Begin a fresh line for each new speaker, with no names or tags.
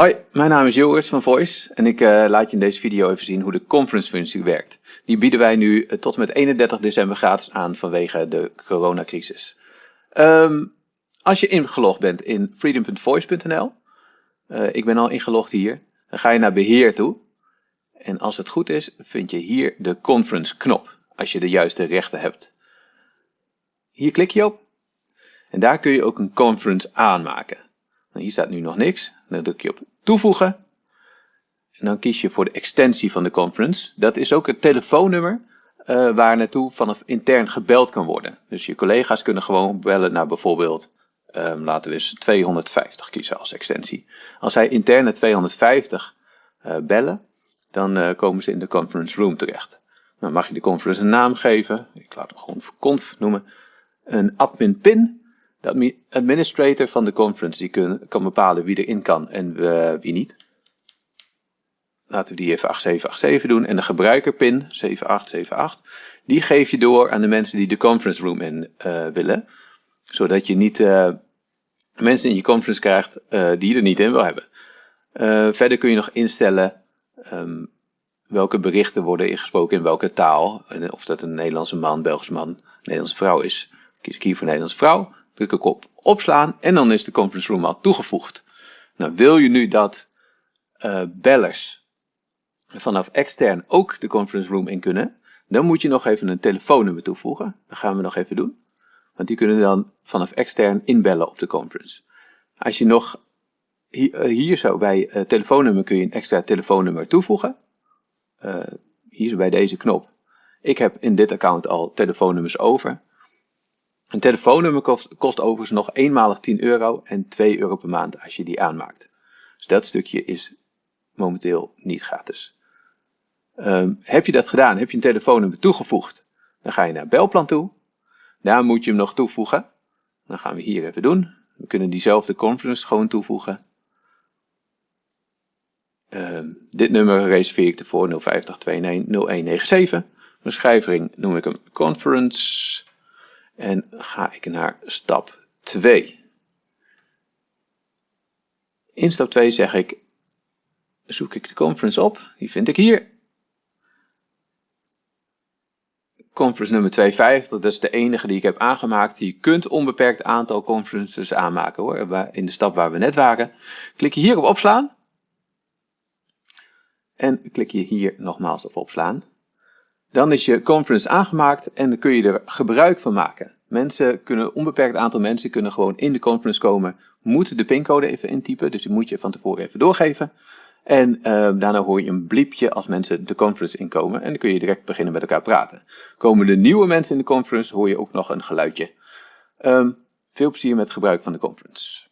Hoi, mijn naam is Joris van Voice en ik uh, laat je in deze video even zien hoe de conference functie werkt. Die bieden wij nu uh, tot met 31 december gratis aan vanwege de coronacrisis. Um, als je ingelogd bent in freedom.voice.nl, uh, ik ben al ingelogd hier, dan ga je naar beheer toe. En als het goed is, vind je hier de conference knop, als je de juiste rechten hebt. Hier klik je op en daar kun je ook een conference aanmaken. Nou, hier staat nu nog niks. Dan druk je op toevoegen. En dan kies je voor de extensie van de conference. Dat is ook het telefoonnummer uh, waar naartoe vanaf intern gebeld kan worden. Dus je collega's kunnen gewoon bellen naar bijvoorbeeld, um, laten we eens 250 kiezen als extensie. Als zij interne 250 uh, bellen, dan uh, komen ze in de conference room terecht. Dan mag je de conference een naam geven. Ik laat hem gewoon conf noemen. Een admin pin de administrator van de conference die kan bepalen wie erin kan en uh, wie niet. Laten we die even 8787 doen. En de gebruikerpin 7878, die geef je door aan de mensen die de conference room in uh, willen. Zodat je niet uh, mensen in je conference krijgt die je er niet in wil hebben. verder kun je nog instellen um, welke berichten worden ingesproken in welke taal. Of dat een Nederlandse man, Belgische man, Nederlandse vrouw is. Kies ik hier voor Nederlandse vrouw. Druk ik op opslaan en dan is de conference room al toegevoegd. Nou, wil je nu dat uh, bellers vanaf extern ook de conference room in kunnen, dan moet je nog even een telefoonnummer toevoegen. Dat gaan we nog even doen. Want die kunnen dan vanaf extern inbellen op de conference. Als je nog hier, uh, hier zo bij uh, telefoonnummer kun je een extra telefoonnummer toevoegen. Hier bij deze knop. Ik heb in dit account al telefoonnummers over. Een telefoonnummer kost, overigens nog eenmalig 10 euro en 2 euro per maand als je die aanmaakt. Dus dat stukje is momenteel niet gratis. Um, heb je dat gedaan, heb je een telefoonnummer toegevoegd, dan ga je naar belplan toe. Daar moet je hem nog toevoegen. Dan gaan we hier even doen. We kunnen diezelfde conference gewoon toevoegen. Um, dit nummer reserveer ik ervoor 050290197. Beschrijving noem ik hem conference. En ga ik naar stap 2. In stap 2 zeg ik, zoek ik de conference op, die vind ik hier. Conference nummer 250, dat is de enige die ik heb aangemaakt. Je kunt onbeperkt aantal conferences aanmaken hoor, in de stap waar we net waren. Klik je hier op opslaan. En klik je hier nogmaals op opslaan. Dan is je conference aangemaakt en dan kun je er gebruik van maken. Mensen kunnen, onbeperkt aantal mensen kunnen gewoon in de conference komen, moeten de pincode even intypen, dus die moet je van tevoren even doorgeven. En uh, daarna hoor je een bliepje als mensen de conference inkomen en dan kun je direct beginnen met elkaar praten. Komen er nieuwe mensen in de conference, hoor je ook nog een geluidje. Um, veel plezier met gebruik van de conference.